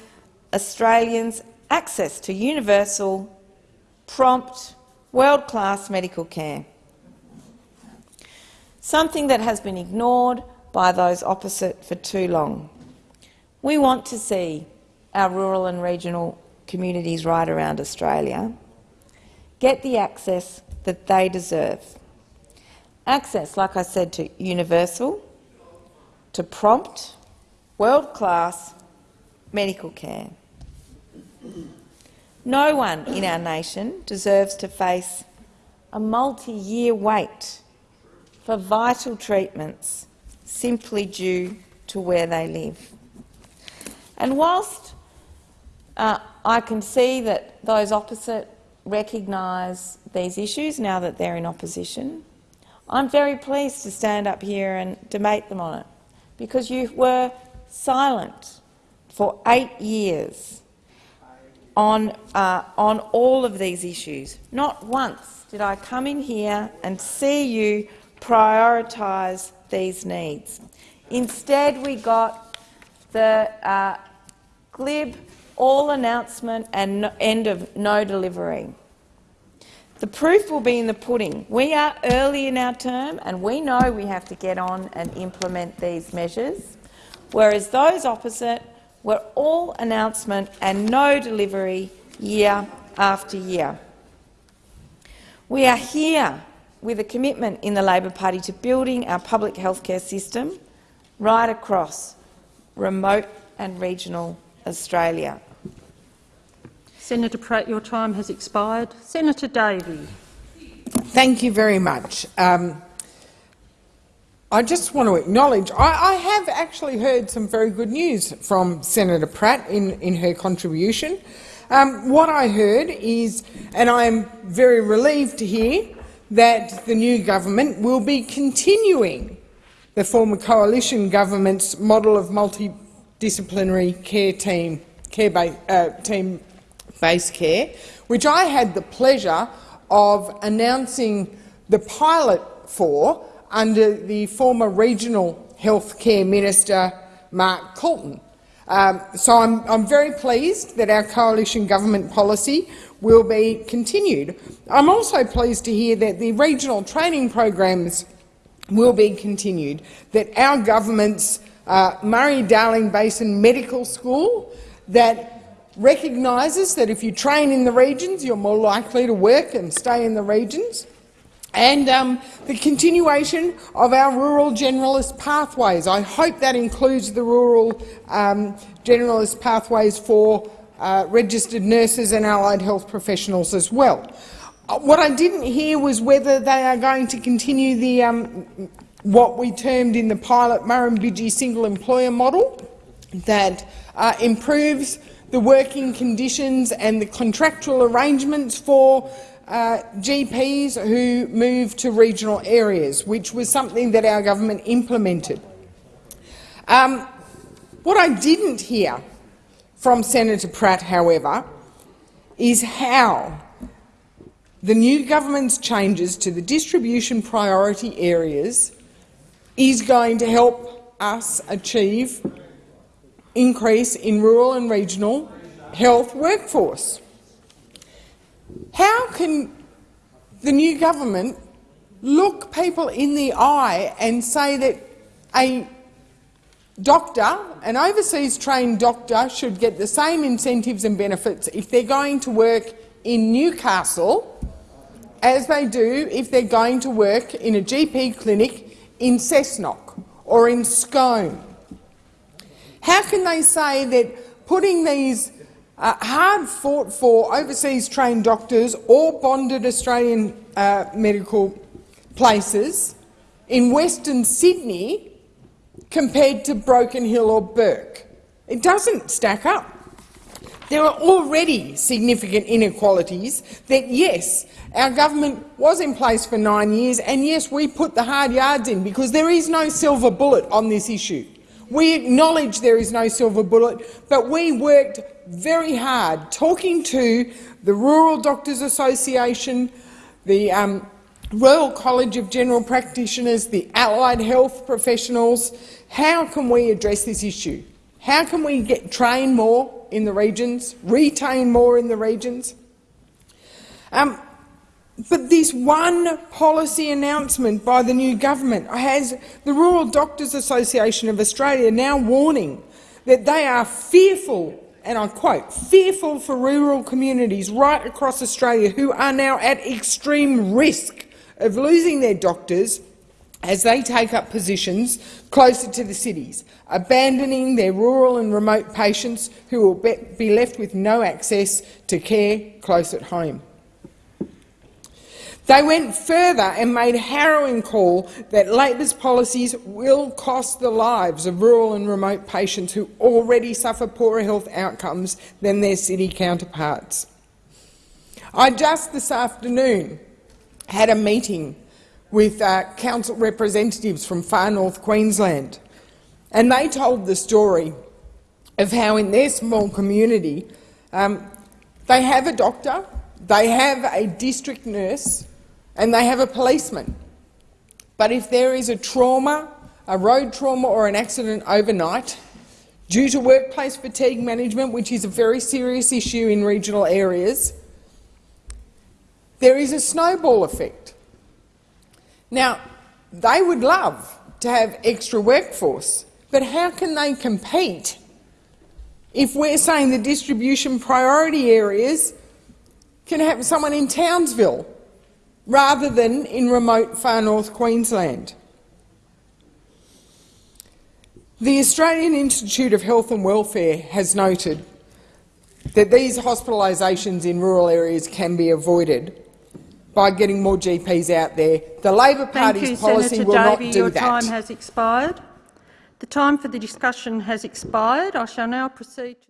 Speaker 10: Australians access to universal, prompt, world-class medical care, something that has been ignored by those opposite for too long. We want to see our rural and regional communities right around Australia get the access that they deserve. Access, like I said, to universal, to prompt, world-class medical care. No one in our nation deserves to face a multi-year wait for vital treatments simply due to where they live. And whilst uh, I can see that those opposite recognise these issues now that they're in opposition, I'm very pleased to stand up here and debate them on it, because you were silent for eight years on, uh, on all of these issues. Not once did I come in here and see you prioritise these needs. Instead, we got the uh, glib all announcement and no, end of no delivery. The proof will be in the pudding. We are early in our term and we know we have to get on and implement these measures, whereas those opposite were all announcement and no delivery year after year. We are here with a commitment in the Labor Party to building our public healthcare system right across remote and regional Australia.
Speaker 4: Senator Pratt, your time has expired. Senator Davey.
Speaker 11: Thank you very much. Um, I just want to acknowledge I, I, have actually heard some very good news from Senator Pratt in, in her contribution. Um, what I heard is, and I am very relieved to hear, that the new government will be continuing the former coalition government's model of multidisciplinary care team care uh, team based care, which I had the pleasure of announcing the pilot for under the former regional health care minister Mark Coulton. Um, so I'm, I'm, very pleased that our coalition government policy will be continued. I'm also pleased to hear that the regional training programs will be continued, that our government's uh, Murray-Darling Basin Medical School that recognises that if you train in the regions, you're more likely to work and stay in the regions, and um, the continuation of our rural generalist pathways. I hope that includes the rural um, generalist pathways for uh, registered nurses and allied health professionals as well. Uh, what I didn't hear was whether they are going to continue the um, what we termed in the pilot Murrumbidgee single employer model that uh, improves the working conditions and the contractual arrangements for uh, GPs who move to regional areas, which was something that our government implemented. Um, what I didn't hear from Senator Pratt, however, is how the new government's changes to the distribution priority areas is going to help us achieve increase in rural and regional health workforce. How can the new government look people in the eye and say that a doctor, an overseas trained doctor, should get the same incentives and benefits if they're going to work in Newcastle as they do if they're going to work in a GP clinic in Cessnock or in Scone how can they say that putting these uh, hard-fought-for overseas-trained doctors or bonded Australian uh, medical places in Western Sydney compared to Broken Hill or Bourke? It doesn't stack up. There are already significant inequalities that, yes, our government was in place for nine years, and yes, we put the hard yards in because there is no silver bullet on this issue. We acknowledge there is no silver bullet, but we worked very hard talking to the Rural Doctors Association, the um, Royal College of General Practitioners, the allied health professionals. How can we address this issue? How can we get train more in the regions, retain more in the regions? Um, but this one policy announcement by the new government has the Rural Doctors Association of Australia now warning that they are fearful, and I quote, fearful for rural communities right across Australia who are now at extreme risk of losing their doctors as they take up positions closer to the cities, abandoning their rural and remote patients who will be, left with no access to care close at home. They went further and made a harrowing call that Labor's policies will cost the lives of rural and remote patients who already suffer poorer health outcomes than their city counterparts. I just this afternoon had a meeting with uh, council representatives from far north Queensland, and they told the story of how in their small community um, they have a doctor, they have a district nurse, and they have a policeman. But if there is a trauma, a road trauma or an accident overnight, due to workplace fatigue management, which is a very serious issue in regional areas, there is a snowball effect. Now, they would love to have extra workforce, but how can they compete if we're saying the distribution priority areas can have someone in Townsville rather than in remote far north Queensland. The Australian Institute of Health and Welfare has noted that these hospitalisations in rural areas can be avoided by getting more GPs out there. The Labor Party's
Speaker 4: you,
Speaker 11: policy
Speaker 4: Senator
Speaker 11: will
Speaker 4: Davey,
Speaker 11: not do
Speaker 4: your
Speaker 11: that.
Speaker 4: time has expired. The time for the discussion has expired. I shall now proceed to